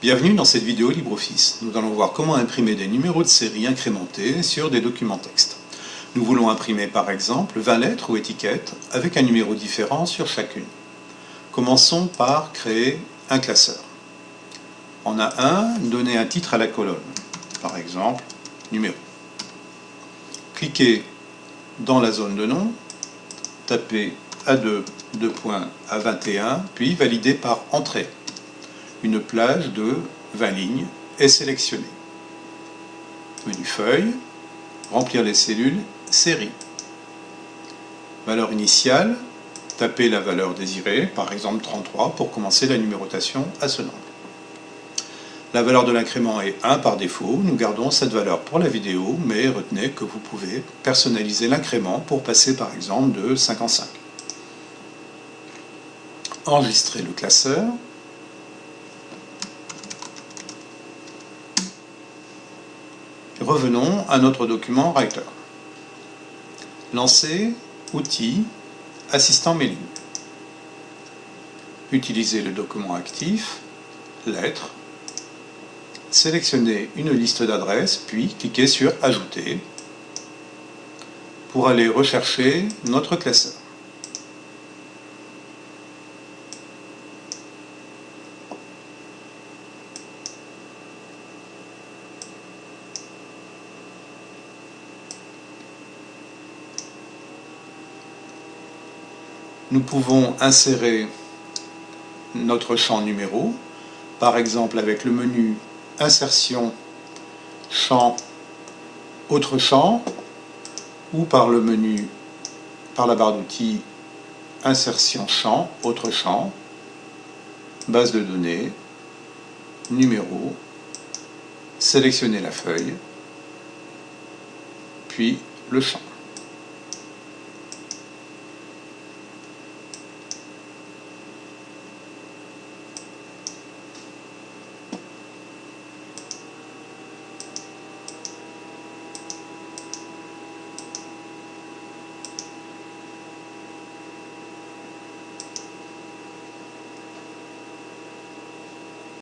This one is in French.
Bienvenue dans cette vidéo LibreOffice. Nous allons voir comment imprimer des numéros de série incrémentés sur des documents texte. Nous voulons imprimer par exemple 20 lettres ou étiquettes avec un numéro différent sur chacune. Commençons par créer un classeur. En A1, donnez un titre à la colonne, par exemple numéro. Cliquez dans la zone de nom, tapez A2, 2 points à 21, puis validez par Entrée une plage de 20 lignes est sélectionnée. Menu Feuille, remplir les cellules, série. Valeur initiale, tapez la valeur désirée, par exemple 33, pour commencer la numérotation à ce nombre. La valeur de l'incrément est 1 par défaut, nous gardons cette valeur pour la vidéo, mais retenez que vous pouvez personnaliser l'incrément pour passer par exemple de 5 en 5. Enregistrez le classeur, Revenons à notre document Writer. Lancer, Outils, Assistant mailing. Utilisez le document actif, Lettres. Sélectionnez une liste d'adresses, puis cliquez sur Ajouter pour aller rechercher notre classeur. Nous pouvons insérer notre champ numéro, par exemple avec le menu Insertion, Champ, Autre champ, ou par le menu, par la barre d'outils Insertion champ, Autre champ, base de données, numéro, sélectionner la feuille, puis le champ.